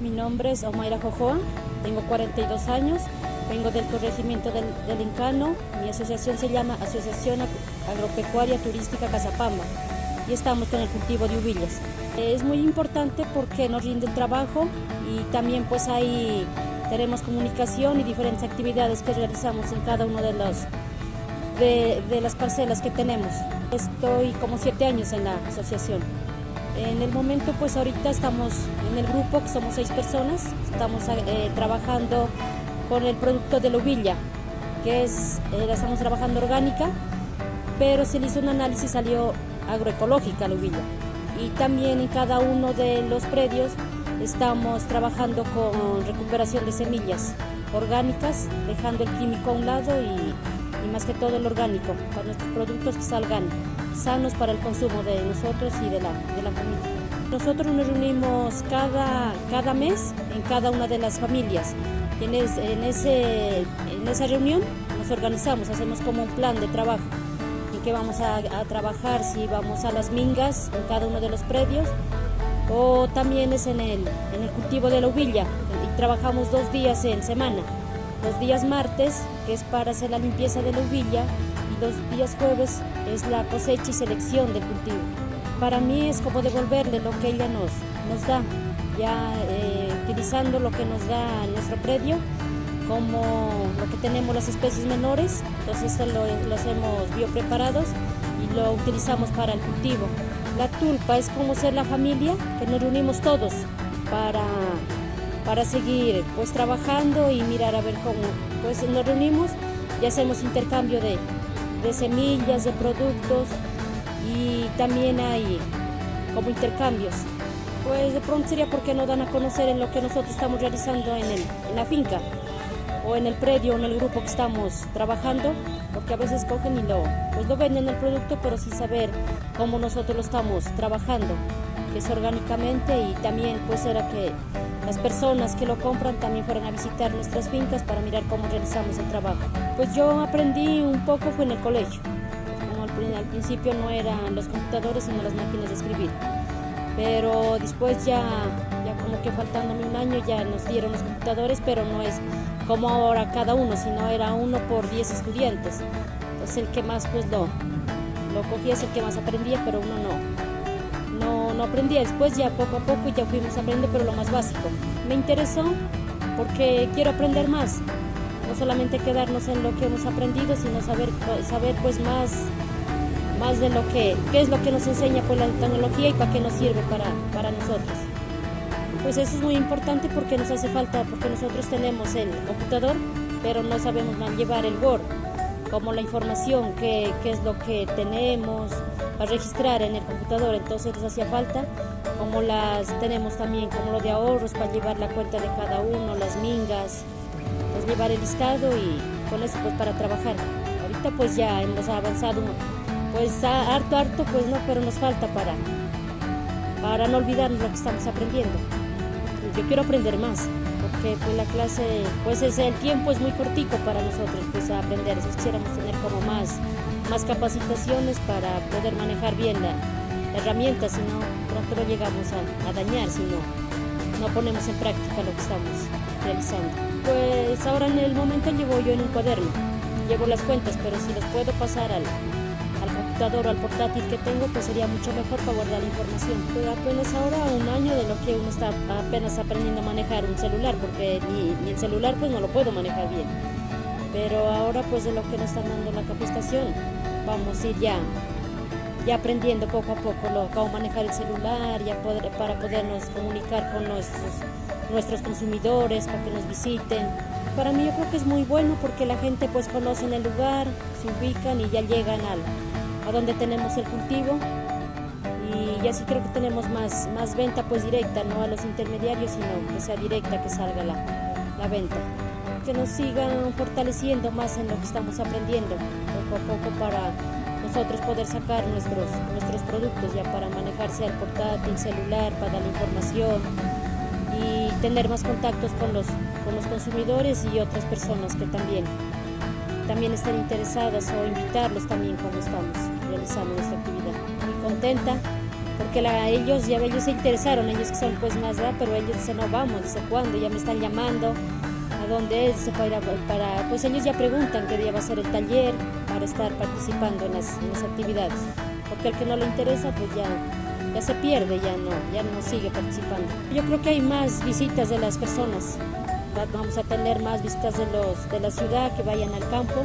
Mi nombre es Omaira Jojoa, tengo 42 años, vengo del corregimiento del, del Incano, mi asociación se llama Asociación Agropecuaria Turística Casapamba y estamos con el cultivo de uvillas. Es muy importante porque nos rinde el trabajo y también pues ahí tenemos comunicación y diferentes actividades que realizamos en cada uno de los de, de las parcelas que tenemos. Estoy como siete años en la asociación. En el momento, pues ahorita estamos en el grupo, que somos seis personas, estamos eh, trabajando con el producto de la uvilla, que es, eh, la estamos trabajando orgánica, pero se le hizo un análisis, salió agroecológica la uvilla. Y también en cada uno de los predios estamos trabajando con recuperación de semillas orgánicas, dejando el químico a un lado y más que todo el orgánico, para nuestros productos que salgan sanos para el consumo de nosotros y de la, de la familia. Nosotros nos reunimos cada, cada mes en cada una de las familias. En, es, en, ese, en esa reunión nos organizamos, hacemos como un plan de trabajo en que vamos a, a trabajar, si vamos a las mingas en cada uno de los predios o también es en el, en el cultivo de la uvilla y trabajamos dos días en semana. Los días martes, es para hacer la limpieza de la uvilla, los días jueves es la cosecha y selección del cultivo. Para mí es como devolverle lo que ella nos, nos da, ya eh, utilizando lo que nos da nuestro predio, como lo que tenemos las especies menores, entonces esto lo, lo hacemos biopreparados y lo utilizamos para el cultivo. La tulpa es como ser la familia, que nos reunimos todos para, para seguir pues trabajando y mirar a ver cómo pues nos reunimos y hacemos intercambio de, de semillas, de productos y también hay como intercambios. Pues de pronto sería porque no dan a conocer en lo que nosotros estamos realizando en, el, en la finca o en el predio o en el grupo que estamos trabajando, porque a veces cogen y lo, pues lo venden el producto, pero sin saber cómo nosotros lo estamos trabajando, orgánicamente y también pues era que las personas que lo compran también fueran a visitar nuestras fincas para mirar cómo realizamos el trabajo. Pues yo aprendí un poco fue en el colegio, como al, al principio no eran los computadores sino las máquinas de escribir, pero después ya, ya como que faltándome un año ya nos dieron los computadores, pero no es como ahora cada uno, sino era uno por 10 estudiantes. Entonces el que más pues lo, lo cogía es el que más aprendía, pero uno no, no, aprendía. Después ya poco a poco ya fuimos aprendiendo, pero lo más básico. Me interesó porque quiero aprender más, no solamente quedarnos en lo que hemos aprendido, sino saber, saber pues más, más de lo que, qué es lo que nos enseña pues la tecnología y para qué nos sirve para, para nosotros pues eso es muy importante porque nos hace falta, porque nosotros tenemos el computador, pero no sabemos llevar el Word, como la información, qué, qué es lo que tenemos a registrar en el computador, entonces nos hacía falta, como las tenemos también, como lo de ahorros, para llevar la cuenta de cada uno, las mingas, pues llevar el listado y con eso pues para trabajar. Ahorita pues ya hemos avanzado, pues harto, harto, pues no, pero nos falta para, para no olvidar lo que estamos aprendiendo. Yo quiero aprender más, porque pues la clase, pues es, el tiempo es muy cortico para nosotros pues a aprender, si quisiéramos tener como más, más capacitaciones para poder manejar bien la, la herramienta, si no pronto lo llegamos a, a dañar, si no, no ponemos en práctica lo que estamos realizando. Pues ahora en el momento llevo yo en un cuaderno, llevo las cuentas, pero si los puedo pasar al computador o al portátil que tengo, pues sería mucho mejor para guardar información. Pero apenas ahora un año de lo que uno está apenas aprendiendo a manejar un celular, porque ni, ni el celular pues no lo puedo manejar bien. Pero ahora pues de lo que nos están dando la capacitación, vamos a ir ya, ya aprendiendo poco a poco lo, cómo manejar el celular, ya poder, para podernos comunicar con nuestros, nuestros consumidores, para que nos visiten. Para mí yo creo que es muy bueno porque la gente pues conoce el lugar, se ubican y ya llegan al, a donde tenemos el cultivo y así creo que tenemos más, más venta pues directa, no a los intermediarios, sino que sea directa, que salga la, la venta. Que nos sigan fortaleciendo más en lo que estamos aprendiendo poco a poco para nosotros poder sacar nuestros, nuestros productos ya para manejarse al portátil, celular, para la información y tener más contactos con los, con los consumidores y otras personas que también también estén interesadas o invitarlos también cuando estamos realizando nuestra actividad. Muy contenta porque la, ellos ya ellos se interesaron, ellos que son pues más edad, pero ellos dicen no vamos, dice cuándo, ya me están llamando, a dónde es, se para, para, pues ellos ya preguntan qué día va a ser el taller para estar participando en las, en las actividades, porque el que no le interesa pues ya ya se pierde, ya no, ya no sigue participando. Yo creo que hay más visitas de las personas, vamos a tener más visitas de, los, de la ciudad que vayan al campo.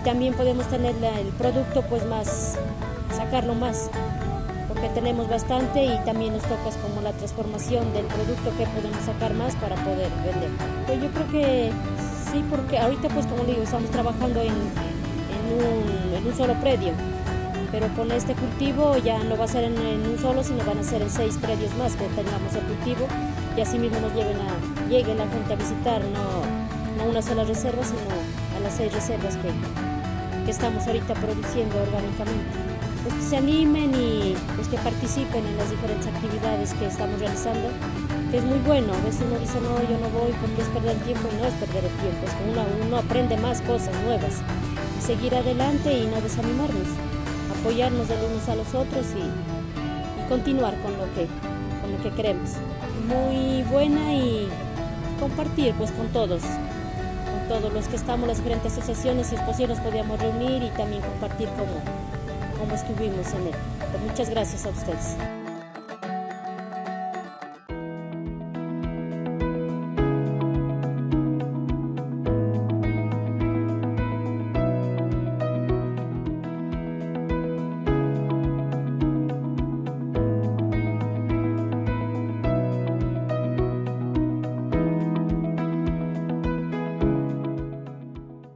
Y también podemos tener el producto pues más, sacarlo más, porque tenemos bastante y también nos toca como la transformación del producto que podemos sacar más para poder vender. Pues yo creo que sí, porque ahorita pues como digo, estamos trabajando en, en, un, en un solo predio. Pero con este cultivo ya no va a ser en, un solo, sino van a ser en seis predios más que tengamos el cultivo y así mismo nos lleven a, llegue la gente a visitar, no, no una sola reserva, sino a las seis reservas que, que estamos ahorita produciendo orgánicamente. Pues que se animen y pues que participen en las diferentes actividades que estamos realizando, que es muy bueno. A veces uno dice, no, yo no voy porque es perder el tiempo y no es perder el tiempo, es que uno, uno aprende más cosas nuevas y seguir adelante y no desanimarnos apoyarnos de los unos a los otros y, continuar con lo, que, lo que queremos. Muy buena y compartir pues con todos, con todos los que estamos, las diferentes asociaciones, si es posible nos podíamos reunir y también compartir cómo, cómo estuvimos en él. Muchas gracias a ustedes.